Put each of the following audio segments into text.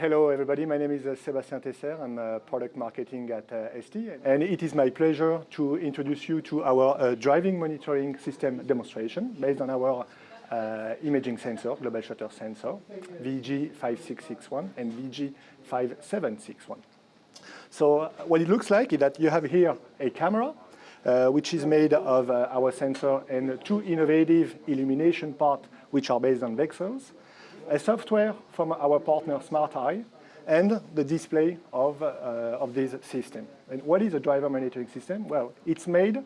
hello everybody, my name is uh, Sébastien Tesser, I'm uh, product marketing at uh, ST and it is my pleasure to introduce you to our uh, driving monitoring system demonstration based on our uh, imaging sensor, global shutter sensor, VG5661 and VG5761. So uh, what it looks like is that you have here a camera which is made of our sensor and two innovative illumination parts which are based on VCSELs a software from our partner SmartEye, and the display of, uh, of this system. And what is a driver monitoring system? Well, it's made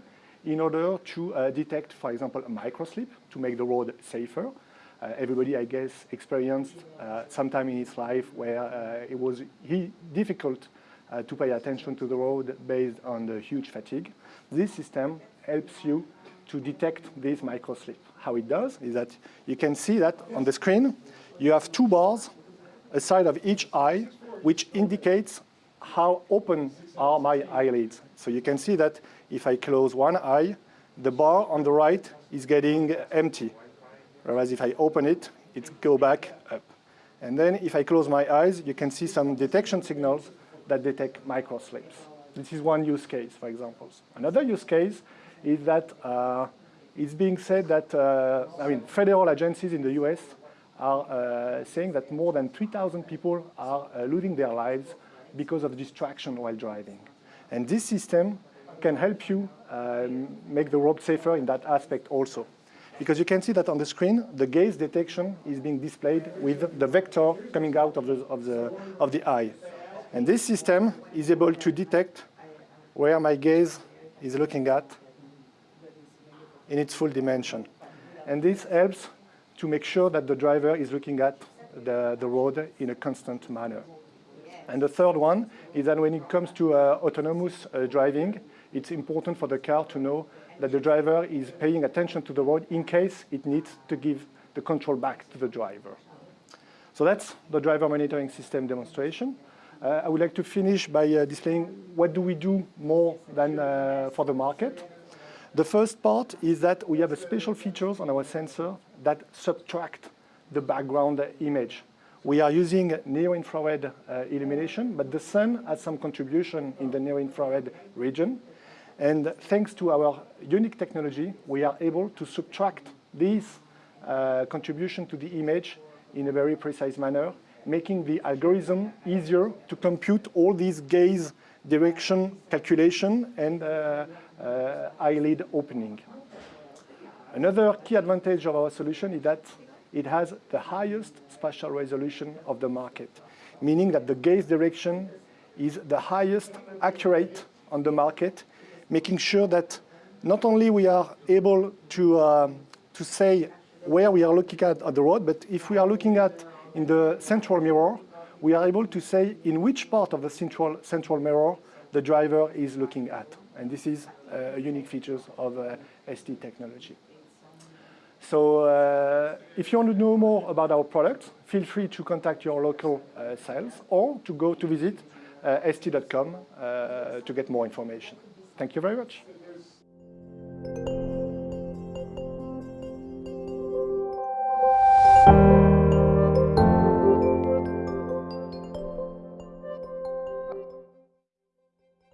in order to uh, detect, for example, a microslip to make the road safer. Uh, everybody, I guess, experienced uh, sometime in his life where uh, it was difficult uh, to pay attention to the road based on the huge fatigue. This system helps you to detect this microslip. How it does is that you can see that on the screen, you have two bars, a side of each eye, which indicates how open are my eyelids. So you can see that if I close one eye, the bar on the right is getting empty. Whereas if I open it, it go back up. And then if I close my eyes, you can see some detection signals that detect microslips. This is one use case, for example. Another use case is that uh, it's being said that, uh, I mean, federal agencies in the US are uh, saying that more than 3,000 people are losing their lives because of distraction while driving. And this system can help you um, make the road safer in that aspect also. Because you can see that on the screen, the gaze detection is being displayed with the vector coming out of the, of the, of the eye. And this system is able to detect where my gaze is looking at in its full dimension. And this helps to make sure that the driver is looking at the, the road in a constant manner. And the third one is that when it comes to uh, autonomous uh, driving, it's important for the car to know that the driver is paying attention to the road in case it needs to give the control back to the driver. So that's the driver monitoring system demonstration. Uh, I would like to finish by uh, displaying what do we do more than uh, for the market. The first part is that we have special features on our sensor that subtract the background image. We are using near-infrared uh, illumination, but the sun has some contribution in the near-infrared region. And thanks to our unique technology, we are able to subtract this uh, contribution to the image in a very precise manner, making the algorithm easier to compute all these gaze direction calculation and uh, uh, eyelid opening. Another key advantage of our solution is that it has the highest spatial resolution of the market, meaning that the gaze direction is the highest accurate on the market, making sure that not only we are able to, uh, to say where we are looking at on the road, but if we are looking at in the central mirror, we are able to say in which part of the central, central mirror the driver is looking at. And this is uh, a unique feature of uh, ST technology. So uh, if you want to know more about our product, feel free to contact your local uh, sales or to go to visit uh, st.com to get more information. Thank you very much.